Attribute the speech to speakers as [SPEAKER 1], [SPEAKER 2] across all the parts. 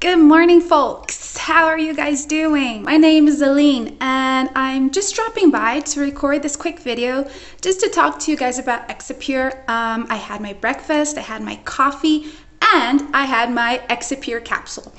[SPEAKER 1] Good morning, folks. How are you guys doing? My name is Aline, and I'm just dropping by to record this quick video just to talk to you guys about Exipure. Um, I had my breakfast, I had my coffee, and I had my Exipure capsule.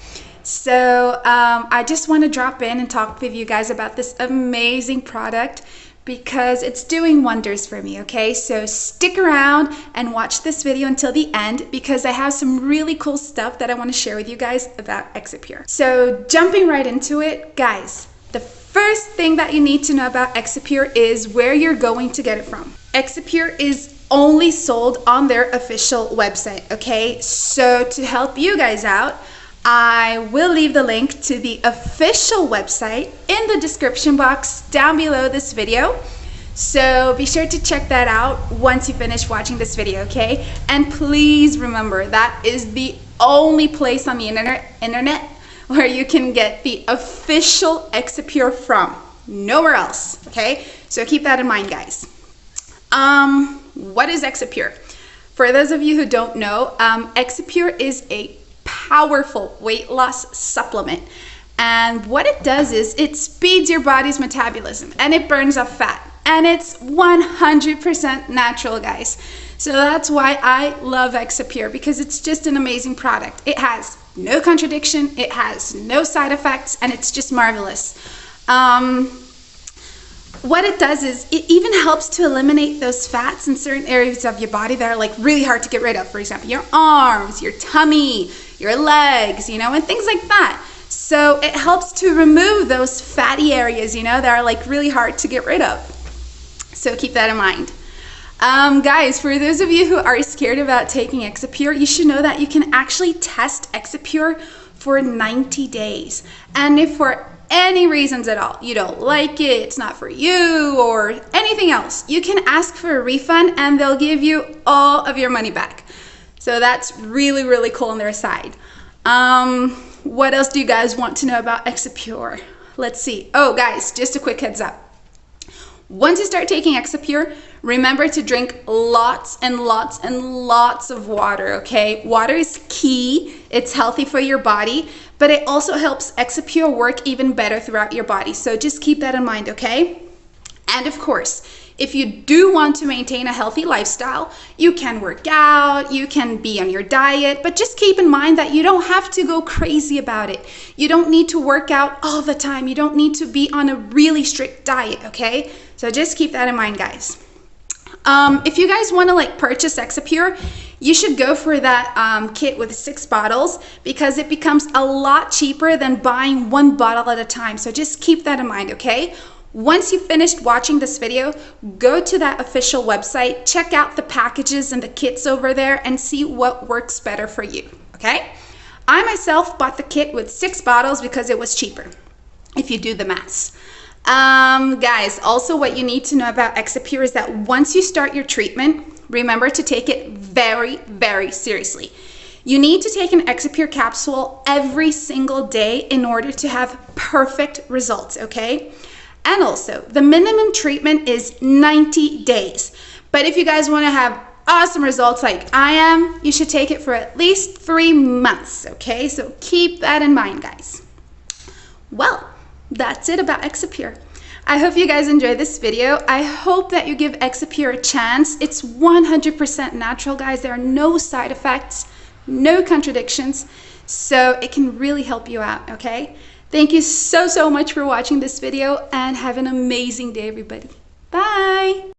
[SPEAKER 1] So um, I just want to drop in and talk with you guys about this amazing product because it's doing wonders for me, okay? So stick around and watch this video until the end because I have some really cool stuff that I wanna share with you guys about Exipure. So jumping right into it, guys, the first thing that you need to know about Exipure is where you're going to get it from. Exipure is only sold on their official website, okay? So to help you guys out, I will leave the link to the official website in the description box down below this video. So be sure to check that out once you finish watching this video, okay? And please remember that is the only place on the internet, internet where you can get the official Exipure from. Nowhere else, okay? So keep that in mind, guys. Um, what is Exipure? For those of you who don't know, um, Exipure is a powerful weight loss supplement. And what it does is it speeds your body's metabolism and it burns off fat. And it's 100% natural, guys. So that's why I love Exipure because it's just an amazing product. It has no contradiction, it has no side effects, and it's just marvelous. Um, what it does is it even helps to eliminate those fats in certain areas of your body that are like really hard to get rid of. For example, your arms, your tummy, your legs, you know, and things like that. So it helps to remove those fatty areas, you know, that are like really hard to get rid of. So keep that in mind. Um, guys, for those of you who are scared about taking Exipure, you should know that you can actually test Exipure for 90 days. And if for any reasons at all, you don't like it, it's not for you, or anything else, you can ask for a refund and they'll give you all of your money back. So that's really, really cool on their side. Um, what else do you guys want to know about Exipure? Let's see. Oh, guys, just a quick heads up. Once you start taking Exipure, remember to drink lots and lots and lots of water, okay? Water is key. It's healthy for your body, but it also helps Exipure work even better throughout your body. So just keep that in mind, okay? And of course, if you do want to maintain a healthy lifestyle, you can work out, you can be on your diet, but just keep in mind that you don't have to go crazy about it. You don't need to work out all the time. You don't need to be on a really strict diet, okay? So just keep that in mind, guys. Um, if you guys want to like purchase Exipure, you should go for that um, kit with six bottles because it becomes a lot cheaper than buying one bottle at a time. So just keep that in mind, okay? Once you've finished watching this video, go to that official website, check out the packages and the kits over there and see what works better for you, okay? I myself bought the kit with six bottles because it was cheaper, if you do the maths. Um, guys, also what you need to know about Exipure is that once you start your treatment, remember to take it very, very seriously. You need to take an Exipure capsule every single day in order to have perfect results, okay? And also, the minimum treatment is 90 days. But if you guys want to have awesome results like I am, you should take it for at least three months, okay? So keep that in mind, guys. Well, that's it about Exipure. I hope you guys enjoyed this video. I hope that you give Exipure a chance. It's 100% natural, guys. There are no side effects, no contradictions, so it can really help you out, okay? Thank you so, so much for watching this video and have an amazing day, everybody. Bye!